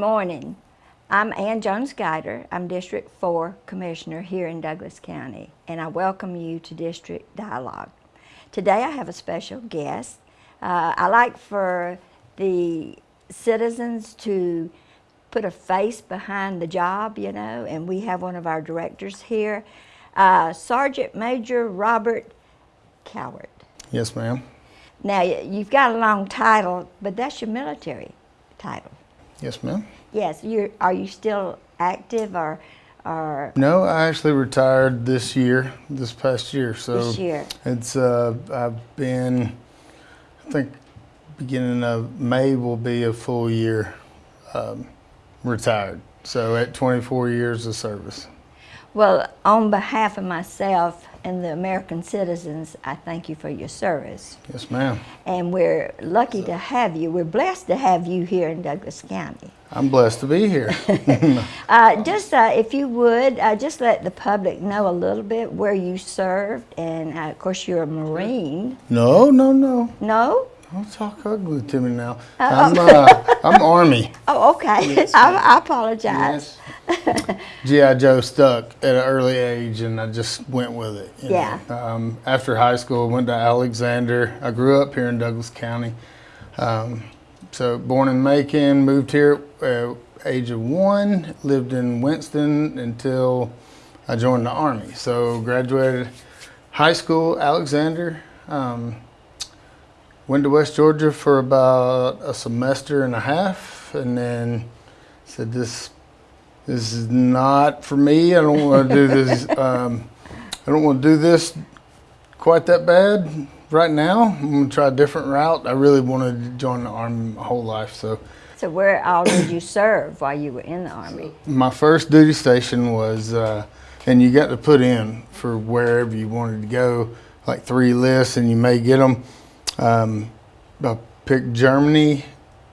morning. I'm Ann Jones Guider. I'm District 4 Commissioner here in Douglas County, and I welcome you to District Dialogue. Today I have a special guest. Uh, I like for the citizens to put a face behind the job, you know, and we have one of our directors here, uh, Sergeant Major Robert Cowart. Yes, ma'am. Now, you've got a long title, but that's your military title. Yes, ma'am. Yes, you are you still active or or No, I actually retired this year, this past year. So this year? it's uh, I've been, I think, beginning of May will be a full year um, retired. So at 24 years of service. Well, on behalf of myself and the American citizens, I thank you for your service. Yes, ma'am. And we're lucky to have you. We're blessed to have you here in Douglas County. I'm blessed to be here. Uh, just uh, if you would, uh, just let the public know a little bit where you served, and uh, of course you're a Marine. no, no, no. No? Don't talk ugly to me now. I'm, uh, I'm Army. Oh, okay. I, I apologize. GI Joe stuck at an early age, and I just went with it. Yeah. Um, after high school, I went to Alexander. I grew up here in Douglas County. Um, so born in Macon, moved here at age of one. Lived in Winston until I joined the Army. So graduated high school, Alexander. Um, went to West Georgia for about a semester and a half, and then said this this is not for me. I don't want to do this. Um, I don't want to do this quite that bad right now. I'm gonna try a different route. I really wanted to join the army my whole life. So So where all did you serve while you were in the Army? my first duty station was, uh, and you got to put in for wherever you wanted to go, like three lists, and you may get them. Um, I picked Germany.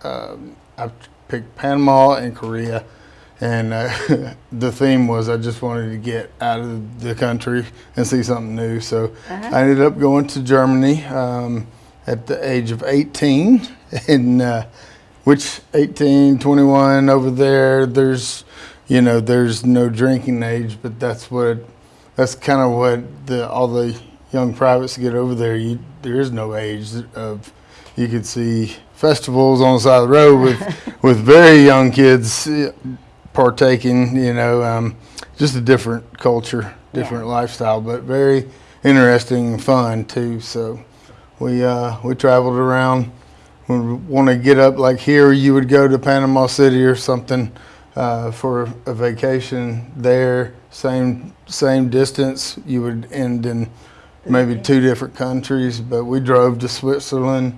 Um, I picked Panama and Korea. And uh, the theme was I just wanted to get out of the country and see something new. So I ended up going to Germany um, at the age of 18. And uh, which 18, 21 over there, there's, you know, there's no drinking age, but that's what, that's kind of what the, all the young privates get over there. You, there is no age of, you could see festivals on the side of the road with, with very young kids uh, partaking, you know, um, just a different culture, different Yeah. lifestyle, but very interesting and fun too. So we, uh, we traveled around. We want to get up like here, you would go to Panama City or something uh, for a vacation there. Same same distance. You would end in maybe two different countries, but we drove to Switzerland,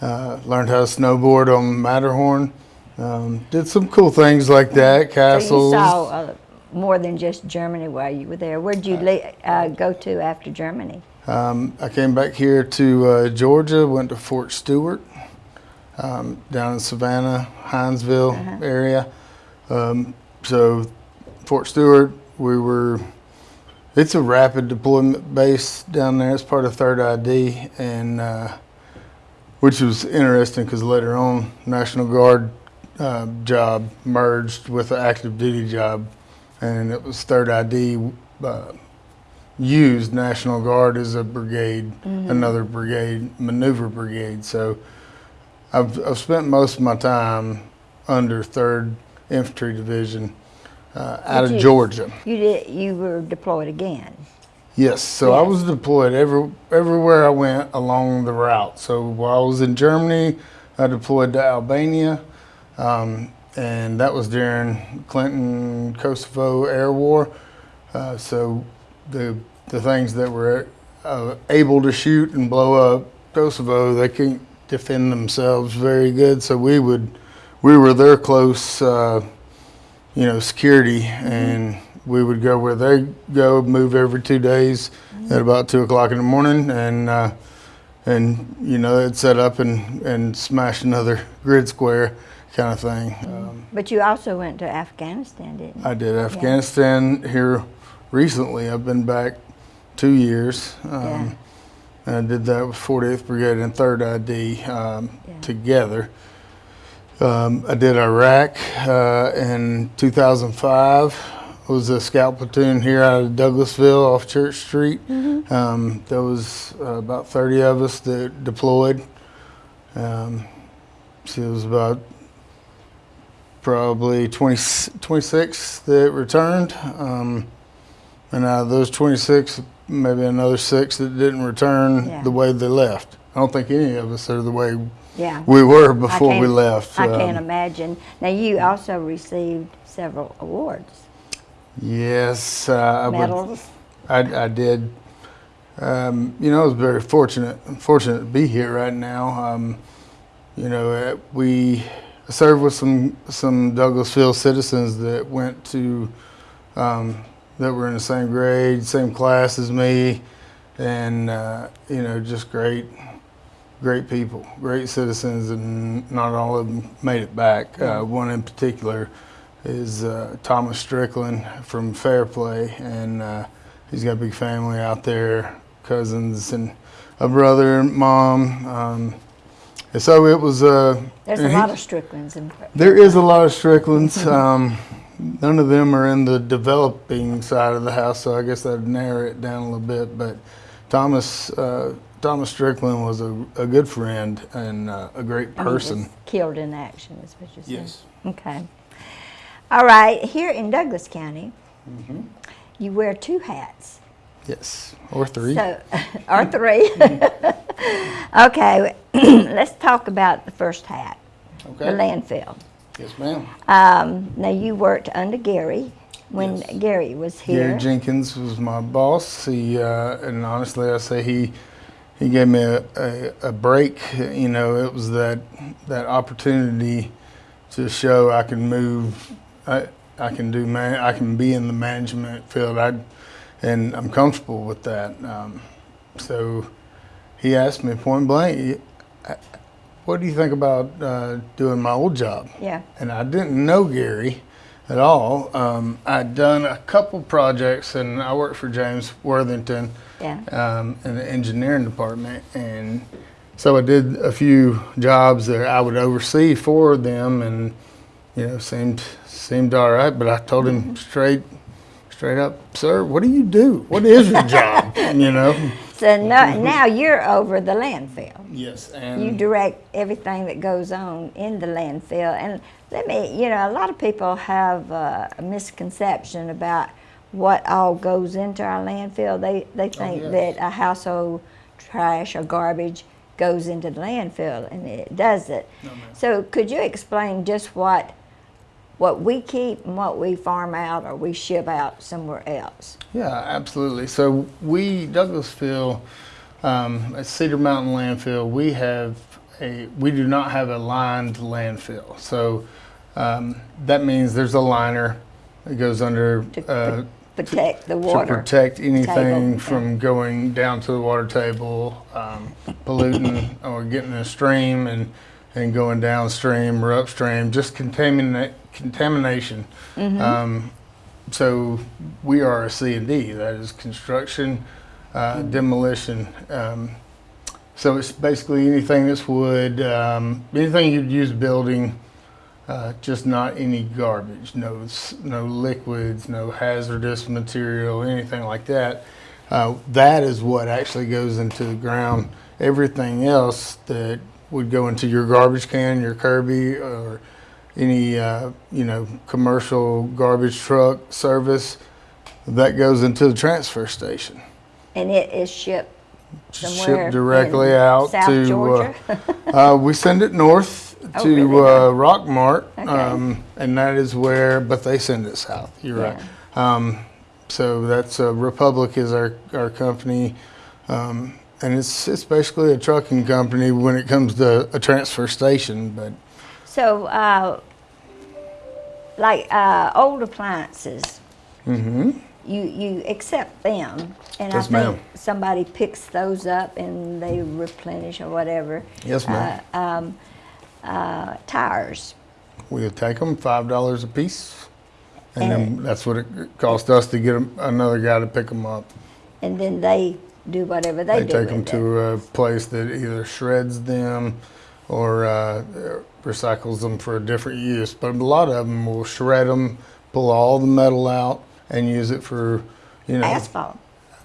uh, learned how to snowboard on Matterhorn, um, did some cool things like that. castles. So you saw uh, more than just Germany while you were there. Where did you uh, go to after Germany? Um, I came back here to uh, Georgia, went to Fort Stewart, um, down in Savannah, Hinesville Uh-huh. area. Um, so, Fort Stewart, we were, it's a rapid deployment base down there. It's part of 3rd ID, and uh, which was interesting because later on, National Guard uh, job merged with an active duty job, and it was 3rd ID. Uh, used National Guard as a brigade, another brigade, maneuver brigade. So I've, I've spent most of my time under 3rd Infantry Division uh, out of you- Georgia. You did. You were deployed again. Yes, so I was deployed every, everywhere I went along the route. So while I was in Germany, I deployed to Albania, um, and that was during Clinton Kosovo Air War. Uh, so the the things that were uh, able to shoot and blow up Kosovo, they can't defend themselves very good. So we would we were their close, uh, you know, security, and we would go where they go, move every two days at about two o'clock in the morning, and uh, and you know, they'd set up and and smash another grid square kind of thing. Um, But you also went to Afghanistan, didn't you? I did Afghanistan here recently. I've been back two years. Um, Yeah. and I did that with 48th Brigade and 3rd ID um, Yeah. together. Um, I did Iraq uh, in 2005. Was a scout platoon here out of Douglasville off Church Street. Um, there was uh, about 30 of us that deployed. Um, so it was about probably 20, 26 that returned. Um, and out of those 26, maybe another six that didn't return Yeah. the way they left. I don't think any of us are the way Yeah. we were before we left. I can't Um, imagine. Now, you also received several awards, yes, uh, I, would, medals. I, I did. Um, you know, I was very fortunate. Fortunate to be here right now. Um, you know, uh, we served with some some Douglasville citizens that went to um, that were in the same grade, same class as me, and uh, you know, just great, great people, great citizens, and not all of them made it back. Uh, one in particular is uh, Thomas Strickland from Fairplay, and uh, he's got a big family out there, cousins and a brother, and mom. Um, and so it was. Uh, There's a he- lot of Stricklands in. there is a lot of Stricklands. Um, none of them are in the developing side of the house, so I guess I'd narrow it down a little bit. But Thomas uh, Thomas Strickland was a, a good friend and uh, a great I mean, was person. Killed in action, is what you're saying. Yes. Okay. All right. Here in Douglas County, Mm-hmm. you wear two hats. Yes, or three. So, or three. okay. let's talk about the first hat, the okay. landfill. Yes, ma'am. Um, now you worked under Gary when Yes. Gary was here. Gary Jenkins was my boss. He uh, and honestly, I say he he gave me a, a, a break. You know, it was that that opportunity to show I can move. I I can do man. I can be in the management field. I and I'm comfortable with that. Um, so he asked me point blank, "What do you think about uh, doing my old job?" yeah. and I didn't know Gary at all. Um, I'd done a couple projects, and I worked for James Worthington Yeah. um, in the engineering department, and so I did a few jobs that I would oversee for them, and you know seemed seemed all right. But I told him straight straight up, sir, what do you do? What is your job? you know. So now, now you're over the landfill. Yes, and You direct everything that goes on in the landfill. And let me, you know, a lot of people have uh, a misconception about what all goes into our landfill. They, they think yes. that a household trash or garbage goes into the landfill, and it doesn't. so could you explain just what what we keep and what we farm out or we ship out somewhere else? Yeah, absolutely. So we Douglasville um, at Cedar Mountain Landfill, we have a we do not have a lined landfill. So um, that means there's a liner that goes under To uh, protect the water. to protect anything table, from going down to the water table, um, polluting or getting in a stream and and going downstream or upstream, just contaminate contamination. Mm-hmm. Um, so we are a C and D. That is construction, uh, demolition. Um, so it's basically anything that's wood, um, anything you'd use building, uh, just not any garbage, no no liquids, no hazardous material, anything like that. Uh, that is what actually goes into the ground. Everything else that would go into your garbage can, your Kirby, or any uh, you know commercial garbage truck service, that goes into the transfer station. and it is shipped somewhere Shipped directly out South to. Georgia. Uh, uh, we send it north Oh, to really? uh, Rockmart, Okay. um, and that is where. But they send it south. You're right. Um, so that's uh, Republic is our our company, um, and it's it's basically a trucking company when it comes to a transfer station. But So, uh, like uh, old appliances, hmm you you accept them, and Yes, I think somebody picks those up and they replenish or whatever. yes, ma'am. Uh, um, uh, tires, We'll take them five dollars a piece, and, And- then that's what it cost us to get another guy to pick them up. and then they do whatever they, They do take them it. to a place that either shreds them, or uh, recycles them for a different use. But a lot of them will shred them, pull all the metal out, and use it for, you know, Asphalt.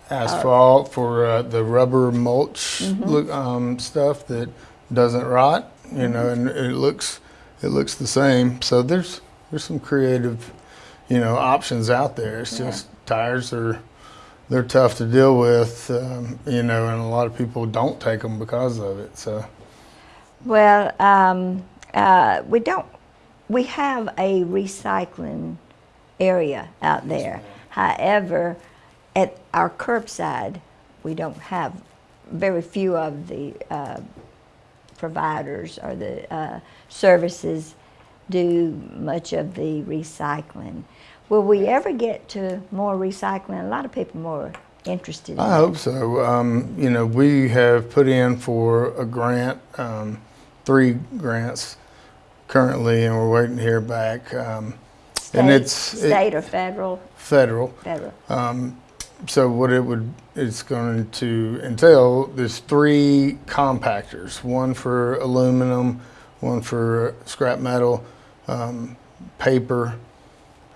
asphalt for uh, the rubber mulch look, um, stuff that doesn't rot. You know, and it looks it looks the same. So there's there's some creative, you know, options out there. It's Yeah. just tires are they're tough to deal with. Um, you know, and a lot of people don't take them because of it. So Well, um, uh, we don't, we have a recycling area out there. However, at our curbside, we don't have, very few of the uh, providers or the uh, services do much of the recycling. Will we ever get to more recycling? A lot of people more interested in I that. hope so. Um, you know, we have put in for a grant, um, three grants currently, and we're waiting to hear back. Um, and State- it's it- State or federal? federal. Federal. So what it would it's going to entail there's three compactors, one for aluminum, one for scrap metal, um, paper,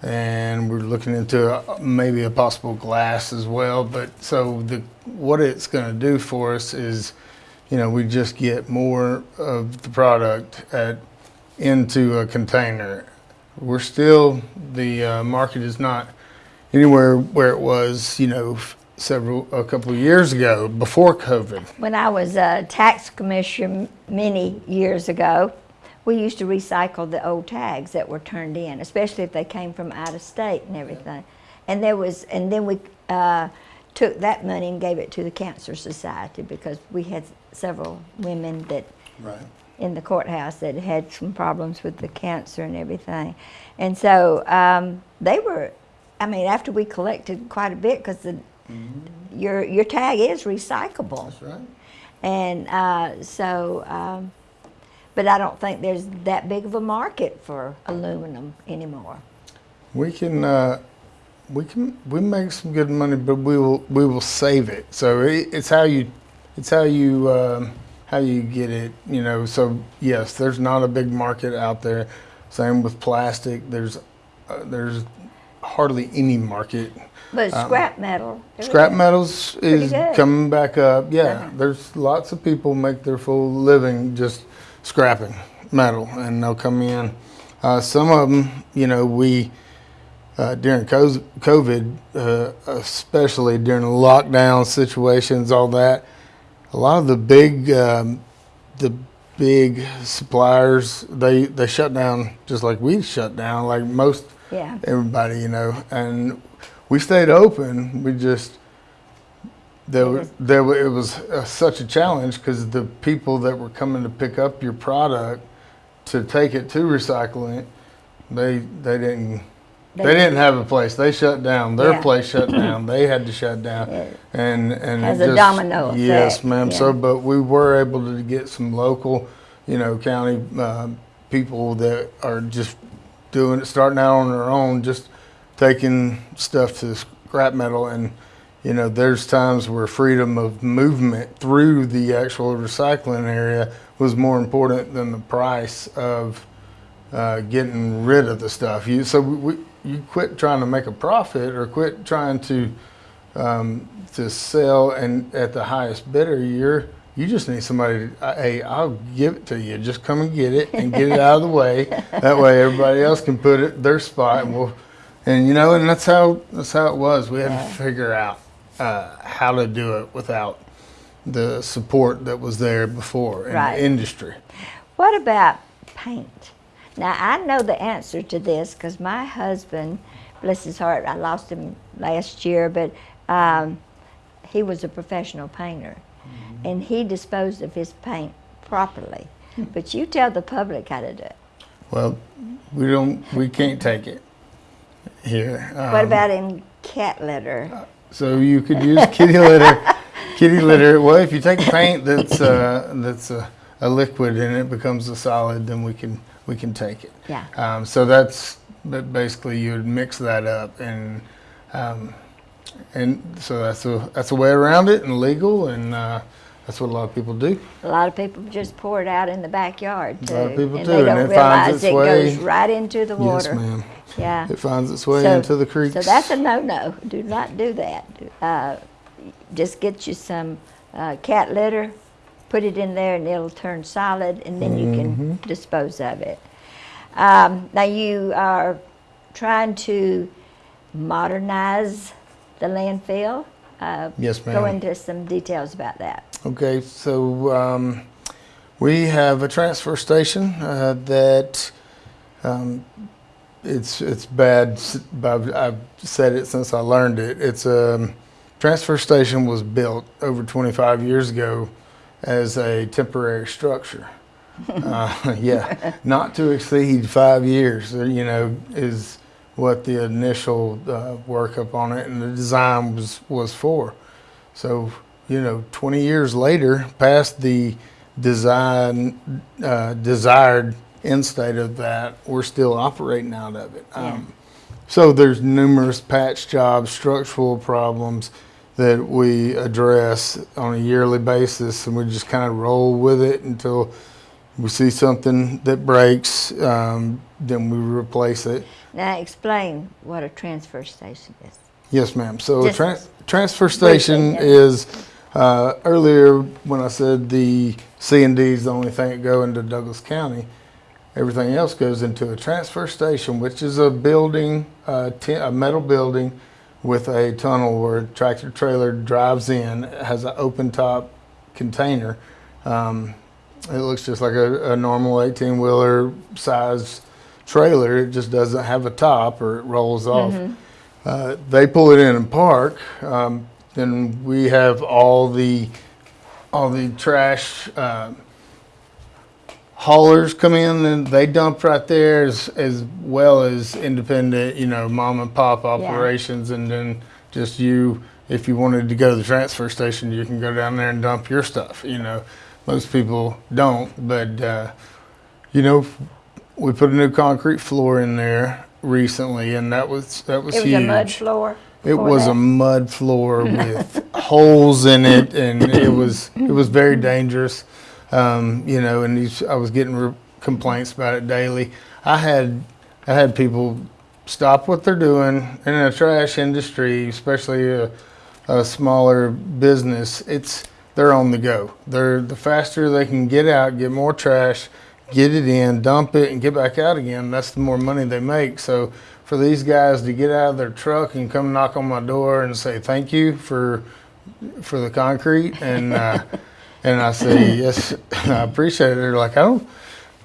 and we're looking into uh, maybe a possible glass as well. But so the what it's going to do for us is, you know, we just get more of the product at into a container. We're still the uh, market is not anywhere where it was, you know, several a couple of years ago before COVID. When I was a tax commissioner many years ago, we used to recycle the old tags that were turned in, especially if they came from out of state and everything. And there was, and then we uh, took that money and gave it to the Cancer Society because we had several women that Right. in the courthouse that had some problems with the cancer and everything. And so um, they were, I mean, after we collected quite a bit, because the your your tag is recyclable, That's right. and uh, so, um, but I don't think there's that big of a market for aluminum anymore. We can uh, we can we make some good money, but we will we will save it. So it, it's how you it's how you um, how you get it. You know. So yes, there's not a big market out there. Same with plastic. There's uh, there's hardly any market. But scrap metal, Scrap metals is coming back up. Yeah, Uh-huh. there's lots of people make their full living just scrapping metal, and they'll come in. Uh, some of them, you know, we uh, during COVID, uh, especially during lockdown situations, all that. A lot of the big, um, the big suppliers, they they shut down just like we shut down, like most Yeah. everybody, you know, and we stayed open. We just there there it was uh, such a challenge because the people that were coming to pick up your product to take it to recycling, they they didn't. They, They- didn't have a place. They shut down. Their Yeah. place shut down. They had to shut down, Yeah. and and Has it a just- domino Yes, ma'am. yeah. So, but we were able to get some local, you know, county uh, people that are just doing it, starting out on their own, just taking stuff to scrap metal. And, you know, there's times where freedom of movement through the actual recycling area was more important than the price of uh, getting rid of the stuff. You so we, you quit trying to make a profit or quit trying to um, to sell and at the highest bidder. You're you just need somebody. To, uh, hey, I'll give it to you. Just come and get it and get it out of the way. That way, everybody else can put it their spot. And we'll, and you know, and that's how that's how it was. We had Yeah. to figure out uh, how to do it without the support that was there before in Right. the industry. What about paint? Now, I know the answer to this because my husband, bless his heart, I lost him last year, but um, he was a professional painter and he disposed of his paint properly. But you tell the public how to do it. Well, we don't, we can't take it here. What Um, about in cat litter? So you could use kitty litter, kitty litter. Well, if you take paint that's uh, that's a, a liquid and it becomes a solid, then we can we can take it. Yeah. Um, so that's but basically you would mix that up and um, and so that's a that's a way around it and legal and uh, That's what a lot of people do. A lot of people just pour it out in the backyard too. A lot of people and do, they and don't it finds realize its it way- goes right into the water. Yes, ma'am. Yeah. It finds its way So- into the creeks. So that's a no-no. Do not do that. Uh, just get you some uh, cat litter, put it in there, and it'll turn solid, and then you can Mm-hmm. dispose of it. Um, now you are trying to modernize the landfill. Uh, Yes, Go into some details about that. Okay, so um, we have a transfer station uh, that um, it's it's bad. I've, I've said it since I learned it. It's a um, transfer station was built over 25 years ago as a temporary structure. uh, yeah, not to exceed five years. uh, You know, is what the initial uh, workup on it and the design was was for. So, you know, 20 years later, past the design, uh, desired end state of that, we're still operating out of it. Um, so there's numerous patch jobs, structural problems that we address on a yearly basis, and we just kind of roll with it until we see something that breaks, um, then we replace it. Now explain what a transfer station is. Yes, ma'am. So a Just tran- transfer station yeah. is, uh, earlier when I said the C and D is the only thing that go into Douglas County, everything else goes into a transfer station, which is a building, uh, a metal building with a tunnel where a tractor trailer drives in, has an open top container. Um, it looks just like a, a normal 18 wheeler size trailer. It just doesn't have a top or it rolls off. Uh, they pull it in and park. Um, then we have all the all the trash uh, haulers come in and they dump right there as, as well as independent, you know, mom and pop operations. And then just you, if you wanted to go to the transfer station, you can go down there and dump your stuff. You know, most people don't, but uh, you know, we put a new concrete floor in there recently, and that was that was It was huge. a mud floor? It was that? a mud floor with holes in it, and it was it was very dangerous. Um, you know, and these, I was getting re- complaints about it daily. I had I had people stop what they're doing in a trash industry, especially a, a smaller business. It's they're on the go. They're the faster they can get out, get more trash, get it in, dump it, and get back out again. That's the more money they make. So for these guys to get out of their truck and come knock on my door and say thank you for for the concrete and uh, and I say yes, I appreciate it. They're like I don't.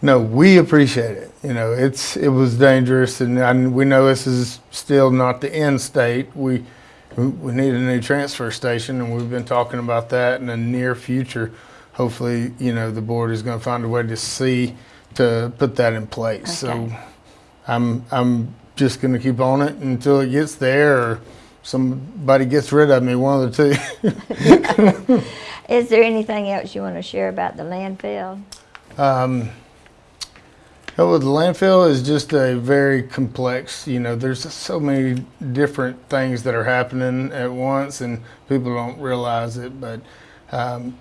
No, we appreciate it. You know, it's it was dangerous, and, and we know this is still not the end state. We we need a new transfer station, and we've been talking about that in the near future. Hopefully, you know, the board is going to find a way to see to put that in place. So, I'm I'm just going to keep on it until it gets there, or somebody gets rid of me. One of the two. Is there anything else you want to share about the landfill? Um, oh, the landfill is just a very complex, you know, there's so many different things that are happening at once and people don't realize it. But um,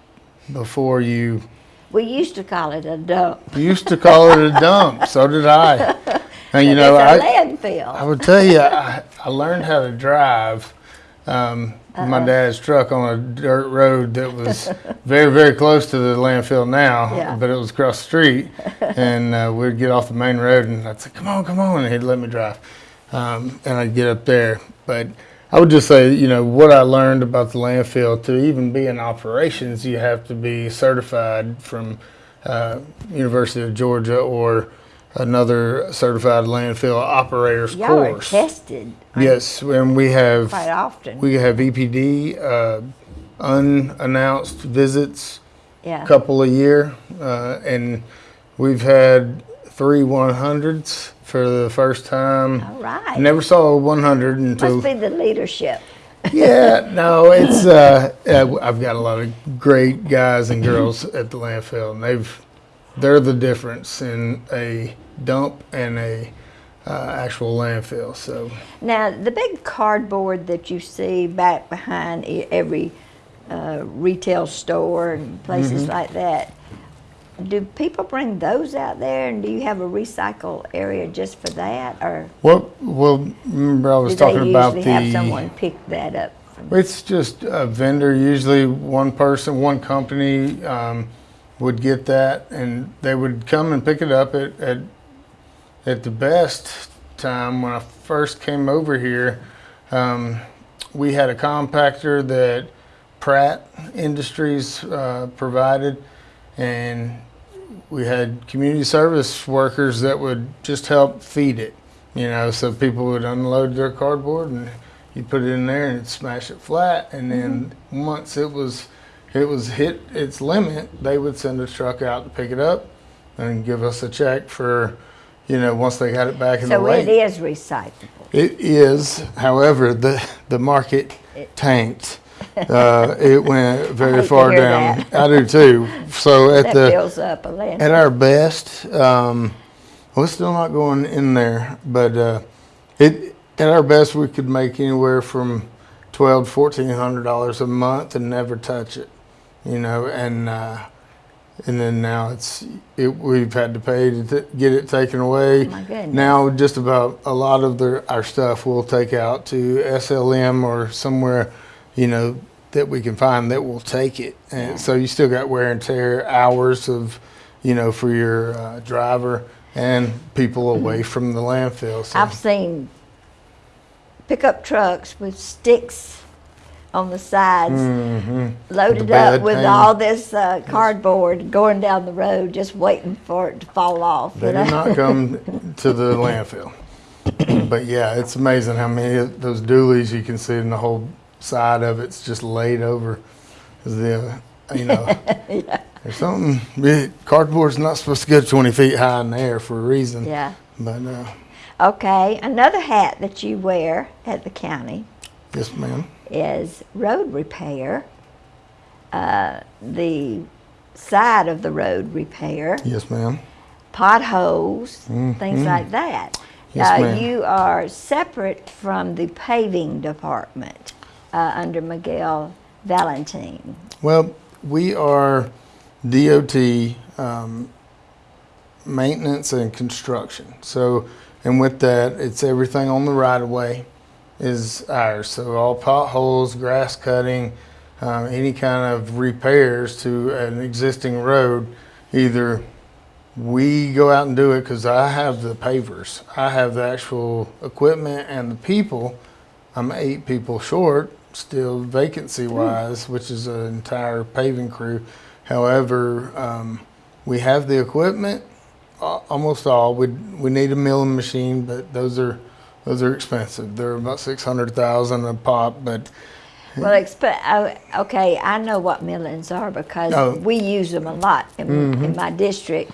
before you, We used to call it a dump. you used to call it a dump, so did I. And you know, I, I landfill. would tell you, I, I learned how to drive um, my dad's truck on a dirt road that was very, very close to the landfill now, Yeah. but it was across the street. and uh, we'd get off the main road and I'd say, come on, come on. And he'd let me drive. Um, and I'd get up there. But I would just say, you know, what I learned about the landfill to even be in operations, you have to be certified from uh, University of Georgia or another certified landfill operators Y'all are course. tested Yes, and we have quite often. we have EPD uh, unannounced visits, yeah. couple a year, uh, and we've had three 100s for the first time. All right. Never saw a 100 until Must be the leadership. yeah, no, it's uh, uh, I've got a lot of great guys and girls at the landfill, and they've they're the difference in a dump and a uh, actual landfill. So Now, the big cardboard that you see back behind every uh, retail store and places like that. Do people bring those out there, and do you have a recycle area just for that, or Well, well, remember I was do they talking about usually have someone pick that up? It's just a vendor, usually one person, one company um, would get that and they would come and pick it up at, at, at the best time when I first came over here. Um, we had a compactor that Pratt Industries uh, provided and we had community service workers that would just help feed it. You know, so people would unload their cardboard and you put it in there and smash it flat. And then once it was it was hit its limit, they would send a truck out to pick it up and give us a check for, you know, once they got it back in the so it lake. is recyclable. It is, however, the the market tanked. Uh, it went very far down. I do too. So at the fills up a at our best, um, we're still not going in there, but uh, it at our best we could make anywhere from twelve to fourteen hundred dollars a month and never touch it, you know. And uh, and then now it's it, we've had to pay to t- get it taken away. Oh, my goodness. Now just about a lot of the our stuff we'll take out to SLM or somewhere, you know, that we can find that will take it. And so you still got wear and tear hours of, you know, for your uh, driver and people away from the landfill. So I've seen pickup trucks with sticks on the sides, loaded The up with all this uh, cardboard, going down the road, just waiting for it to fall off. they you know? did not come to the landfill. But yeah, it's amazing how many of those dualies you can see in the whole side of it's just laid over. The you know, there's something. yeah, Cardboard's not supposed to go 20 feet high in the air for a reason. yeah. But uh, Okay, another hat that you wear at the county yes, ma'am. Is road repair. Uh, the side of the road repair, Yes, ma'am. potholes, things like that. Yes, uh. You are separate from the paving department uh, under Miguel Valentine. Well, we are DOT um, maintenance and construction. So, and with that, it's everything on the right of way is ours. So all potholes, grass cutting, um, any kind of repairs to an existing road, either we go out and do it because I have the pavers, I have the actual equipment and the people. I'm eight people short, still vacancy wise, which is an entire paving crew. However, um, we have the equipment, almost all. We we need a milling machine, but those are those are expensive. They're about six hundred thousand a pop, but Well, expe- uh, okay, I know what millings are because Oh. we use them a lot in, in my district.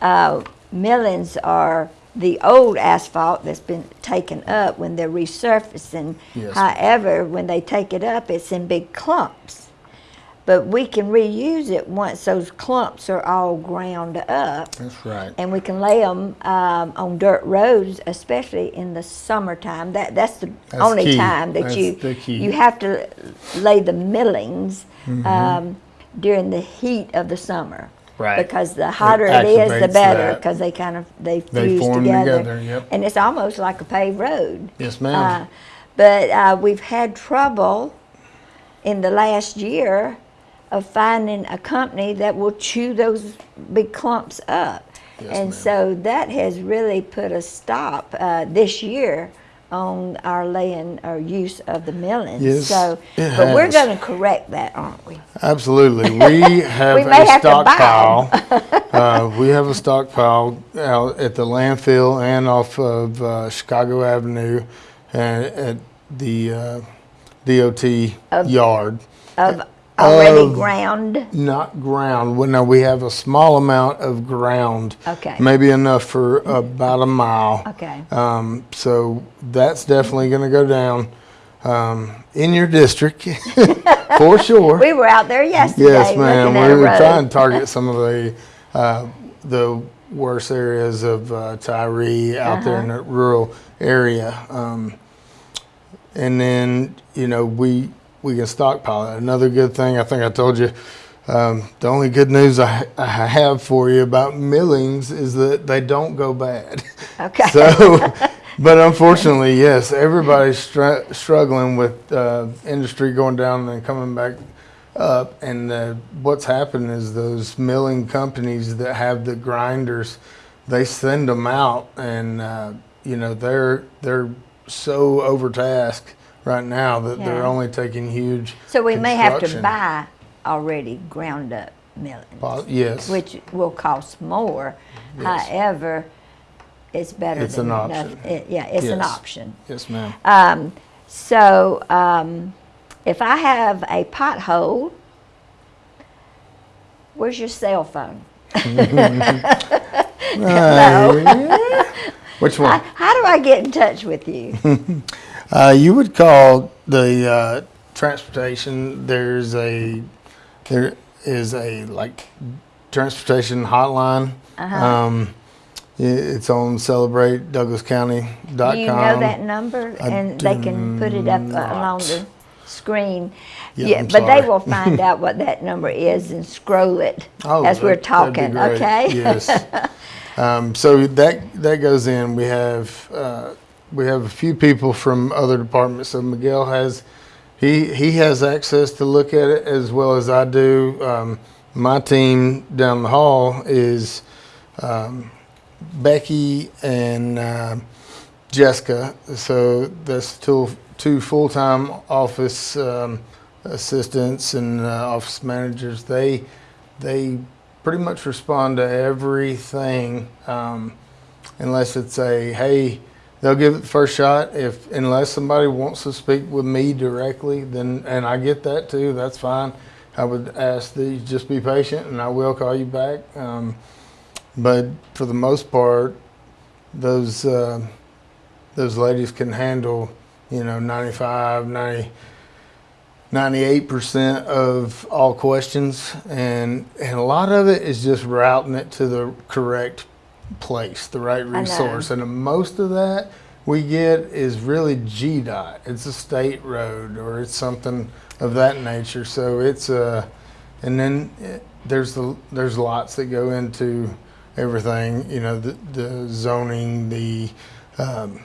Uh, millings are the old asphalt that's been taken up when they're resurfacing. Yes. However, when they take it up, it's in big clumps. But we can reuse it once those clumps are all ground up. that's right. and we can lay them um, on dirt roads, especially in the summertime. That that's the That's only key. time that That's you the key. you have to lay the millings Mm-hmm. um, during the heat of the summer. Right. Because the hotter it is, the better. Because they kind of they They fuse form together. together, yep. And it's almost like a paved road. Yes, ma'am. Uh, but uh, we've had trouble in the last year of finding a company that will chew those big clumps up. Yes, and so that has really put a stop uh, this year on our laying or use of the millings. Yes, so, but we're going to correct that, aren't we? Absolutely. We have We a have stockpile. uh, we have a stockpile out at the landfill and off of uh, Chicago Avenue and at the uh, DOT yard. Of already Of- ground. Not ground. Well, no, we have a small amount of ground. Okay. Maybe enough for about a mile. Okay. Um, so that's definitely going to go down um, in your district for sure. We were out there yesterday Yes, ma'am. We were road. trying to target some of the uh, the worse areas of uh, Tyree out there in Uh-huh. the rural area. Um, and then you know we we can stockpile it. Another good thing, I think I told you, um, the only good news I, I have for you about millings is that they don't go bad. Okay. So, but unfortunately, yes, everybody's str- struggling with uh, industry going down and coming back up. And uh, what's happened is those milling companies that have the grinders, they send them out, and uh, you know they're they're so overtasked right now that they're only taking huge. So we may have to buy already ground up Po- Yes. which will cost more. Yes. However, it's better It's than an option. It- Yeah, it's an option. yes, ma'am. Um, so, um, if I have a pothole, where's your cell phone? Uh, Which one? how do I get in touch with you? Uh, you would call the uh, transportation. There's a there is a like transportation hotline. Uh-huh. Um, it's on celebratedouglascounty.com. Do you know that number? And they can put it up uh, do along the screen. Yeah, I'm but they will find out what that number is and scroll it Oh, as we're that- that'd be talking, okay? Yes. um, so that that goes in. We have uh, we have a few people from other departments. So Miguel has he he has access to look at it as well as I do. Um, my team down the hall is um, Becky and uh, Jessica. So that's two two full time office um, assistants and uh, office managers. They they pretty much respond to everything um, unless it's a hey. They'll give it the first shot if unless somebody wants to speak with me directly. Then and I get that too. That's fine. I would ask that you just be patient, and I will call you back. Um, but for the most part, those uh, those ladies can handle, you know, 95, 90, 98% of all questions. And, and a lot of it is just routing it to the correct place, the right resource. And most of that we get is really GDOT. It's a state road or it's something of that nature. So it's uh, and then it, there's the there's lots that go into everything. You know, the, the zoning, the um,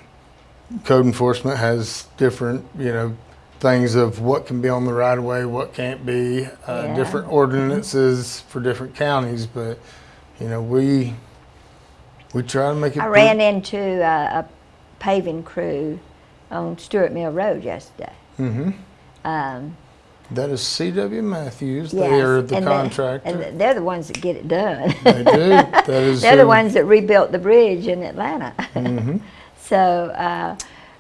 code enforcement has different, you know, things of what can be on the right of way, what can't be, uh, Yeah. different ordinances for different counties. But you know, we we try to make it. I ran into a, a paving crew on Stewart Mill Road yesterday. Mhm. Um, That is C.W. Matthews. yes, They are the and they- contractor. and they're the ones that get it done. they do. That is. They're the ones that rebuilt the bridge in Atlanta. Mhm. So, uh,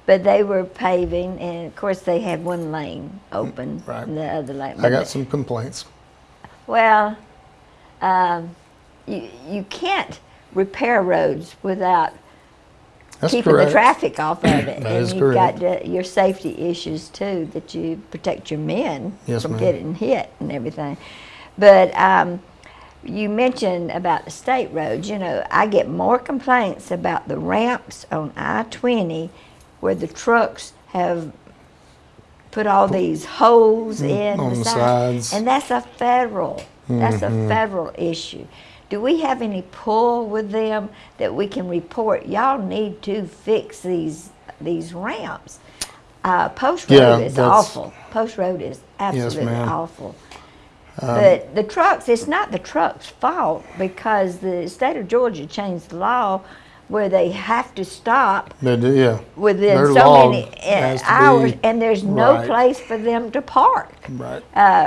but they were paving, and of course they had one lane open, Right. and the other lane. I got some complaints. Well, um, you you can't repair roads without That's keeping correct. the traffic off of it, That and is you've correct. got the, your safety issues too that you protect your men Yes, from getting hit and everything. But um, you mentioned about the state roads. You know, I get more complaints about the ramps on I-20 where the trucks have put all these holes in Mm, on the the side, sides. and that's a federal. That's Mm-hmm. a federal issue. Do we have any pull with them that we can report? Y'all need to fix these these ramps. Uh, Post Road Yeah, is awful. Post Road is absolutely. Um, awful. but the trucks, it's not the trucks' fault because the state of Georgia changed the law where they have to stop They do, yeah. within Their so many uh, to hours, and there's no right. place for them to park Right.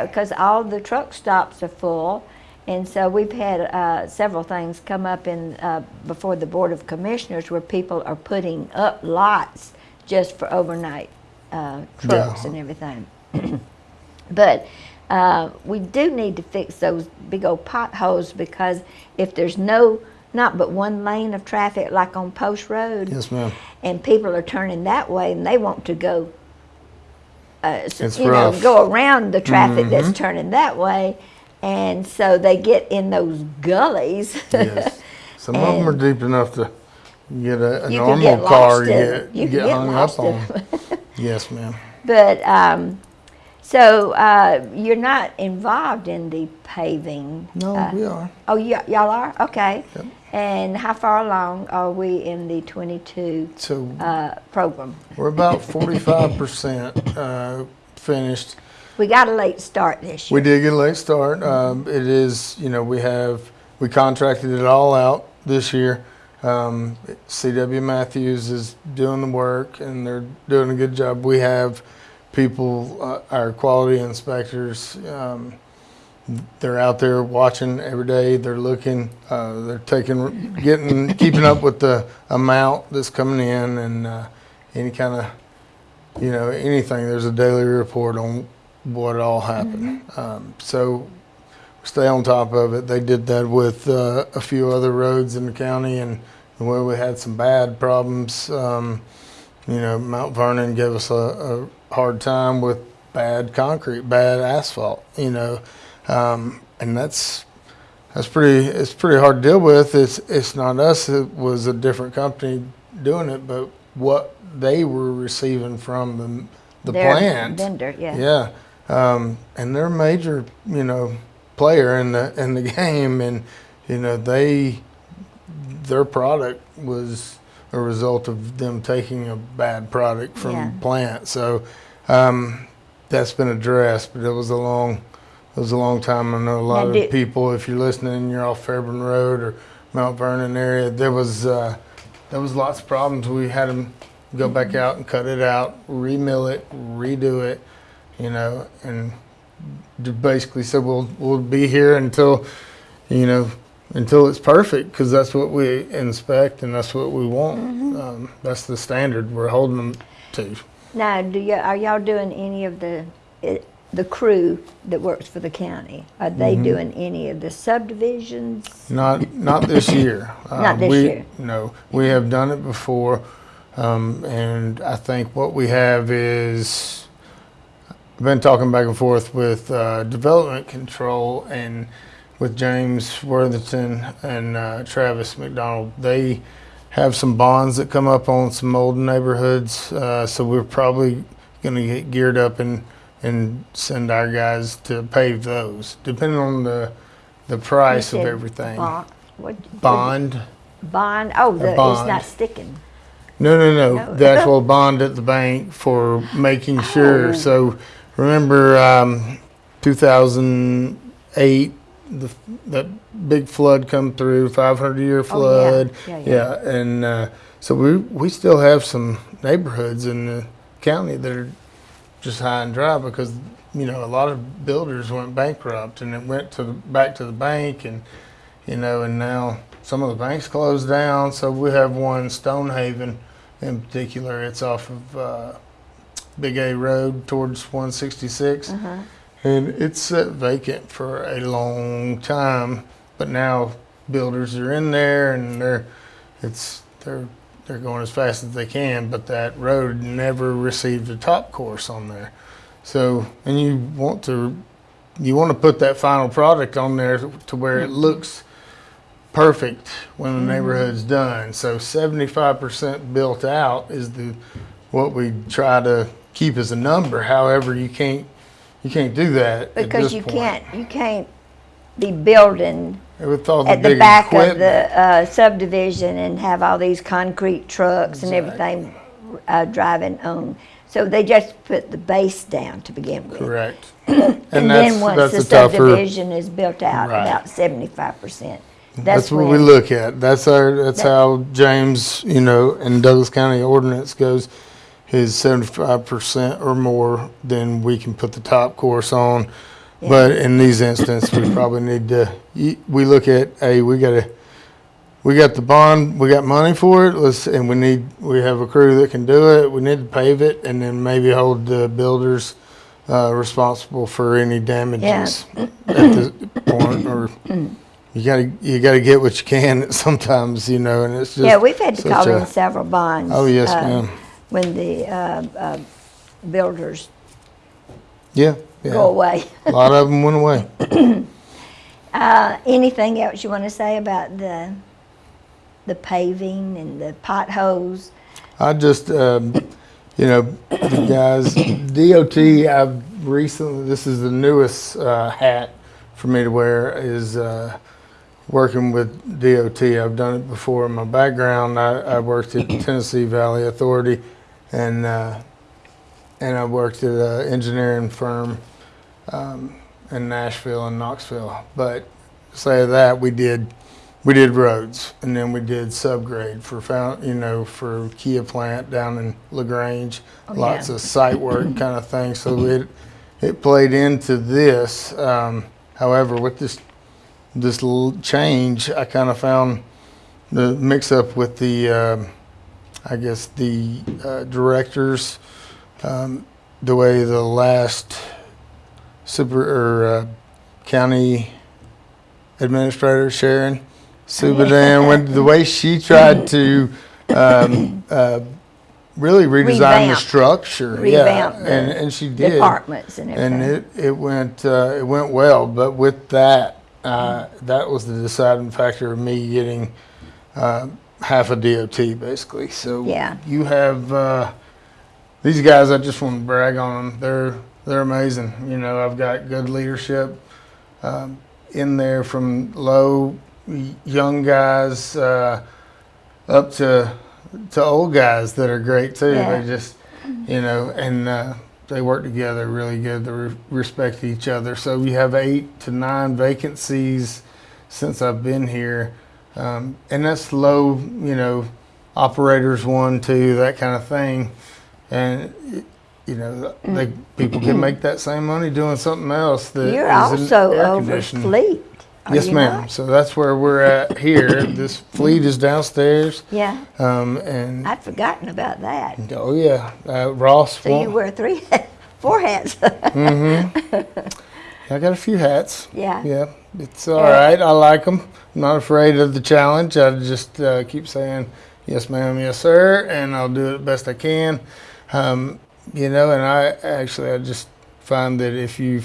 because all the truck stops are full. And so we've had uh, several things come up in uh, before the Board of Commissioners where people are putting up lots just for overnight uh, trucks Yeah. and everything. but uh, we do need to fix those big old potholes because if there's no, not but one lane of traffic like on Post Road, Yes, ma'am. and people are turning that way and they want to go uh, you rough. know go around the traffic that's turning that way and so they get in those gullies Yes. Some of them are deep enough to get a, a normal get car lost to in get. You get get hung up on. yes, ma'am. but um, So uh, you're not involved in the paving? No, uh, we are. Oh, y'all are? Okay. Yep. And how far along are we in the 22 So uh, program? we're about forty-five percent uh, finished. We got a late start this year. We did get a late start. Um, it is, you know, we have we contracted it all out this year. Um, CW Matthews is doing the work, and they're doing a good job. We have people, uh, our quality inspectors. Um, they're out there watching every day. They're looking. Uh, they're taking, getting, keeping up with the amount that's coming in, and uh, any kind of, you know, anything. There's a daily report on what all happened. Um, so stay on top of it. They did that with uh, a few other roads in the county, and where we had some bad problems. Um, you know, Mount Vernon gave us a, a hard time with bad concrete, bad asphalt. You know, um, and that's that's pretty. It's pretty hard to deal with. It's it's not us. It was a different company doing it, but what they were receiving from the the Their plant. vendor, yeah. Yeah, um, and they're a major, you know, player in the in the game, and you know they their product was a result of them taking a bad product from Yeah. plant. So um, that's been addressed, but it was a long it was a long time. I know a lot Now, of did- people. If you're listening, you're off Fairburn Road or Mount Vernon area. There was uh, there was lots of problems. We had them go back out and cut it out, remill it, redo it, you know, and basically said we'll we'll be here until, you know, until it's perfect because that's what we inspect and that's what we want. Um, that's the standard we're holding them to. Now, do you, are y'all doing any of the, it- the crew that works for the county? Are they Mm-hmm. doing any of the subdivisions? Not not this year. Uh, Not this we, year. No, we have done it before, um, and I think what we have is I've been talking back and forth with uh, development control and with James Worthington and uh, Travis McDonald. They have some bonds that come up on some old neighborhoods, uh, so we're probably going to get geared up and and send our guys to pave those, depending on the the price of everything. Bond? what- Bond. Bond, oh, the, bond. it's not sticking. No, no, no. No. The actual bond at the bank for making sure. Oh. So remember, um, 2008, the that big flood come through, 500 year flood. Oh, yeah. Yeah, yeah. and uh, so we we still have some neighborhoods in the county that are just high and dry because you know a lot of builders went bankrupt and it went to the, back to the bank and you know and now some of the banks closed down so we have one stonehaven in particular it's off of uh, big a road towards 166 Uh-huh. and it's sat vacant for a long time but now builders are in there and they're it's they're they're going as fast as they can but that road never received a top course on there. So and you want to you want to put that final product on there to where it looks perfect when the neighborhood's done. So 75% built out is the what we try to keep as a number however you can't you can't do that at Because you point. can't, you can't be building with all the at the back of the uh, subdivision and have all these concrete trucks and everything uh, driving on. So they just put the base down to begin with. correct And and then once that's the a tougher subdivision is built out, Right. about seventy-five percent. That's, what we look at. That's our. That's That- how James, you know, in Douglas County ordinance goes. Is seventy-five percent or more, then we can put the top course on. But in these instances, we probably need to. We look at, hey, we got to. We got the bond. We got money for it. Let's and we need. We have a crew that can do it. We need to pave it, and then maybe hold the builders uh, responsible for any damages at this point, or. You gotta, you gotta get what you can sometimes, you know, and it's just. Yeah, we've had to call a- in several bonds. Oh, yes, uh, ma'am. When the uh, uh, builders Yeah, go away. A lot of them went away. Uh, Anything else you want to say about the, the paving and the potholes? I just, um, you know, guys, DOT, I've recently, this is the newest uh, hat for me to wear, is uh, working with DOT. I've done it before in my background. I, I worked at the Tennessee Valley Authority and uh, and I worked at an engineering firm um, in Nashville and Knoxville. But say that we did we did roads and then we did subgrade for found you know for Kia plant down in Lagrange. Oh, lots yeah. of site work kind of thing. So it it played into this. Um, however, with this this change, I kind of found the mix up with the um, I guess the uh, directors, um, the way the last super or uh, county administrator Sharon Subadan went the way she tried to um, uh, really redesign the structure. Revamp yeah, the and and she did Departments and everything. and it it went uh, it went well. But with that, uh, that was the deciding factor of me getting uh, half a DOT basically. So Yeah. you have uh, these guys. I just want to brag on them. They're they're amazing. You know, I've got good leadership um, in there from low young guys uh, up to to old guys that are great too. Yeah. They just you know and. Uh, they work together really good. They re- respect each other. So we have eight to nine vacancies since I've been here, um, and that's low. You know, operators one, two, that kind of thing, and you know, they, people can make that same money doing something else. That You're also over fleet. Yes, ma'am. So that's where we're at here. this fleet is downstairs, Yeah, um, and I'd forgotten about that. oh yeah, uh, Ross. So you wear three, four hats. mm-hmm. I got a few hats. yeah. Yeah, it's all right. I like them. I'm not afraid of the challenge. I just uh, keep saying, yes, ma'am, yes, sir, and I'll do it the best I can. Um, you know, and I actually, I just find that if you,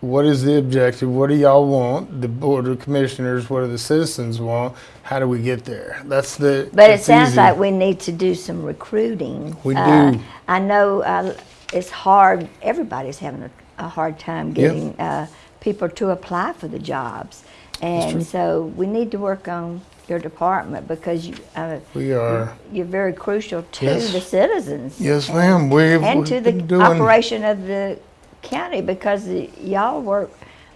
what is the objective? What do y'all want? The board of commissioners, what do the citizens want? How do we get there? That's the. But it sounds easy. like we need to do some recruiting. We Uh, do. I know uh, it's hard, everybody's having a, a hard time getting uh, people to apply for the jobs. And so we need to work on your department because you, uh, we are. you're very crucial to Yes. the citizens. Yes, ma'am. We've And to the doing. operation of the county because y'all work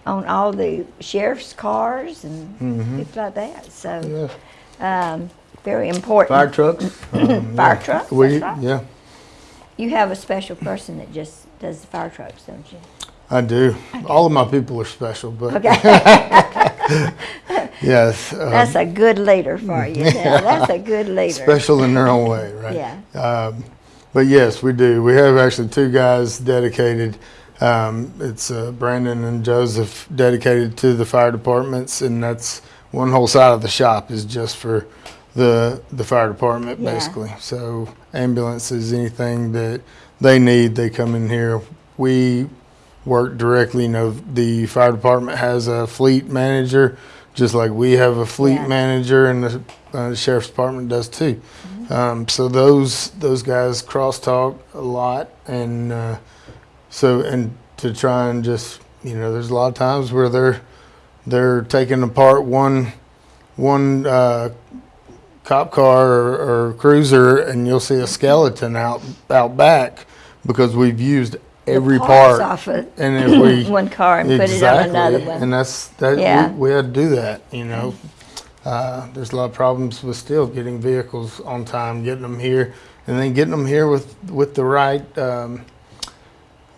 on all the sheriff's cars and Mm-hmm. people like that. So, Yes. um, very important. Fire trucks. um, Fire yeah. trucks, We, right. yeah. You have a special person that just does the fire trucks, don't you? I do. All of my people are special, but Okay, yes, uh, that's a good leader for you. Now. That's a good leader. special in their own way, right? Yeah. Um, but yes, we do. We have actually two guys dedicated. Um, it's uh, Brandon and Joseph dedicated to the fire departments, and that's one whole side of the shop is just for the the fire department, Yeah. basically. So ambulances, anything that they need, they come in here. We work directly. You know, the fire department has a fleet manager, just like we have a fleet Yeah. manager, and the, uh, sheriff's department does too. Um, so those those guys crosstalk a lot, and uh, so and to try and just you know, there's a lot of times where they're they're taking apart one one uh, cop car or, or cruiser, and you'll see a skeleton out out back because we've used every part, off of and if we one car and put it on another one. and that's that Yeah. we, we had to do that. You know, uh, there's a lot of problems with still getting vehicles on time, getting them here, and then getting them here with with the right um,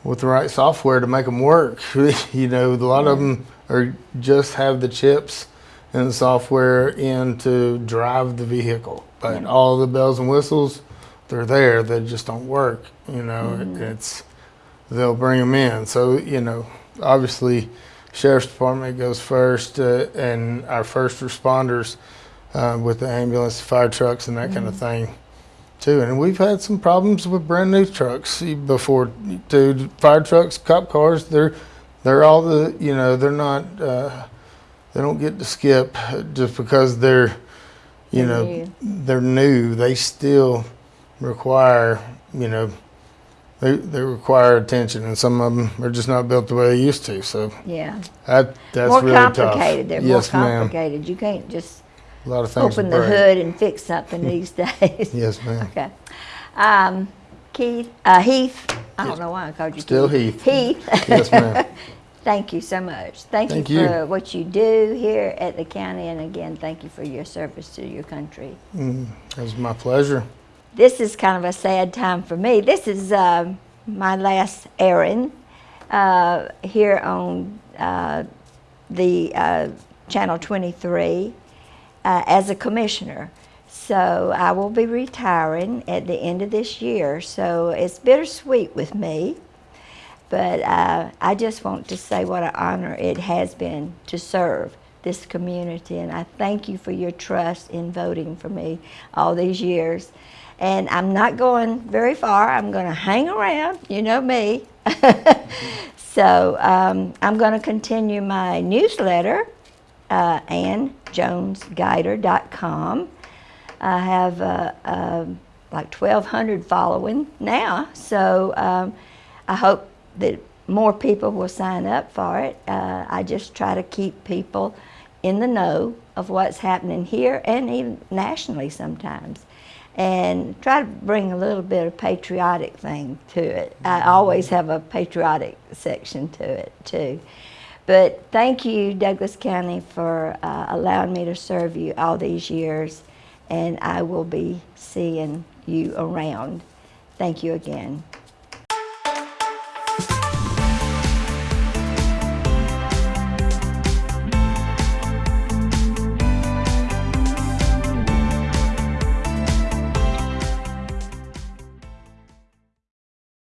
with the right software to make them work. you know, a lot of them are just have the chips and the software in to drive the vehicle, but Yeah. all the bells and whistles, they're there. They just don't work. You know, Mm-hmm. it's they'll bring them in. So you know, obviously, sheriff's department goes first, uh, and our first responders uh, with the ambulance, fire trucks, and that kind of thing, too. And we've had some problems with brand new trucks before, too. Fire trucks, cop cars, they're they're all the you know they're not uh, they don't get to skip just because they're you They're know new. they're new. They still require you know they, they require attention, and some of them are just not built the way they used to. So Yeah. that that's more really complicated. tough. They're yes, more complicated. You can't just A lot of things. open the break. hood and fix something these days. Yes, ma'am. Okay. Um, Keith, uh, Heath, I don't know why I called you Still Keith. Heath. Heath. Yes, ma'am. Thank you so much. Thank, Thank you you. for what you do here at the county, and again, thank you for your service to your country. It was my pleasure. This is kind of a sad time for me. This is um my last errand uh, here on uh, the uh, Channel 23 uh, as a commissioner. So I will be retiring at the end of this year. So it's bittersweet with me. But uh, I just want to say what an honor it has been to serve this community. And I thank you for your trust in voting for me all these years. And I'm not going very far. I'm going to hang around. You know me. so um, I'm going to continue my newsletter, uh, AnnJonesGuider.com. I have uh, um like 1,200 following now, so um, I hope that more people will sign up for it. Uh, I just try to keep people in the know of what's happening here and even nationally sometimes, and try to bring a little bit of patriotic thing to it. I always have a patriotic section to it too. But thank you, Douglas County, for uh, allowing me to serve you all these years, and I will be seeing you around. Thank you again.